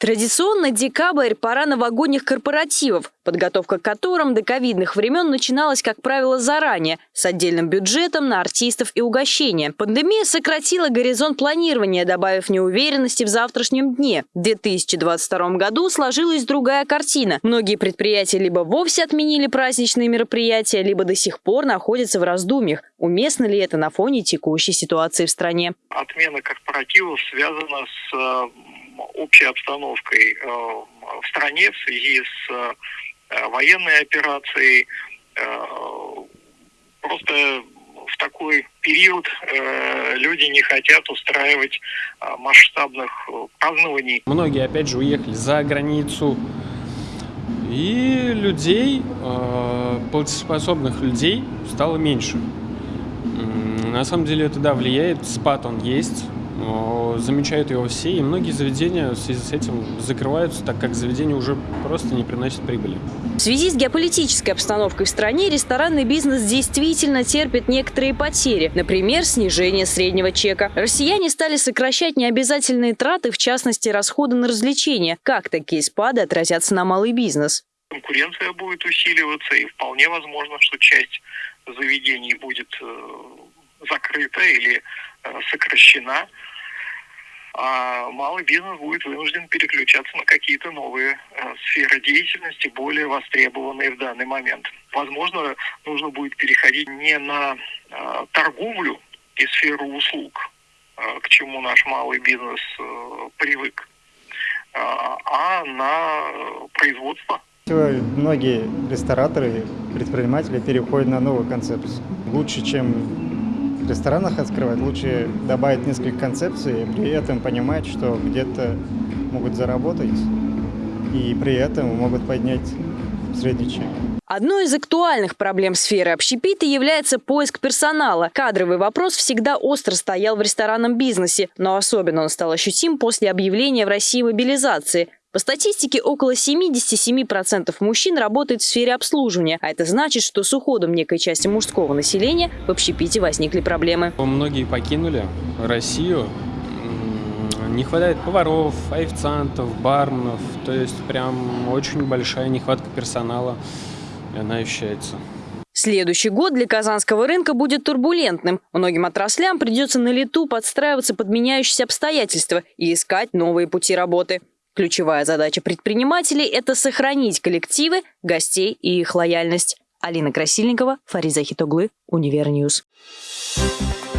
Традиционно декабрь – пора новогодних корпоративов, подготовка к которым до ковидных времен начиналась, как правило, заранее, с отдельным бюджетом на артистов и угощения. Пандемия сократила горизонт планирования, добавив неуверенности в завтрашнем дне. В 2022 году сложилась другая картина. Многие предприятия либо вовсе отменили праздничные мероприятия, либо до сих пор находятся в раздумьях. Уместно ли это на фоне текущей ситуации в стране? Отмена корпоративов связана с э, общей обстановкой э, в стране в связи с э, военной операцией. Э, просто в такой период люди не хотят устраивать масштабных празднований. Многие, опять же, уехали за границу. И людей, платежеспособных людей стало меньше. На самом деле это, да, влияет, спад он есть, замечают его все, и многие заведения в связи с этим закрываются, так как заведения уже просто не приносят прибыли. В связи с геополитической обстановкой в стране ресторанный бизнес действительно терпит некоторые потери, например, снижение среднего чека. Россияне стали сокращать необязательные траты, в частности, расходы на развлечения. Как такие спады отразятся на малый бизнес? Конкуренция будет усиливаться, и вполне возможно, что часть заведений будет э, закрыта или э, сокращена а малый бизнес будет вынужден переключаться на какие-то новые э, сферы деятельности, более востребованные в данный момент. Возможно, нужно будет переходить не на э, торговлю и сферу услуг, к чему наш малый бизнес привык, а на производство. Многие рестораторы, предприниматели переходят на новую концепцию. Лучше, чем ресторанах открывать, лучше добавить несколько концепций, при этом понимать, что где-то могут заработать, и при этом могут поднять средний чек. Одной из актуальных проблем сферы общепита является поиск персонала. Кадровый вопрос всегда остро стоял в ресторанном бизнесе, но особенно он стал ощутим после объявления в России мобилизации – по статистике, около 77% мужчин работает в сфере обслуживания, а это значит, что с уходом некой части мужского населения в общепите возникли проблемы. Многие покинули Россию. Не хватает поваров, официантов, барменов. То есть прям очень большая нехватка персонала, и она ощущается. Следующий год для казанского рынка будет турбулентным. Многим отраслям придется на лету подстраиваться под меняющиеся обстоятельства и искать новые пути работы. Ключевая задача предпринимателей – это сохранить коллективы, гостей и их лояльность. Алина Красильникова, Фариза Хитоглы, Univer News. Thank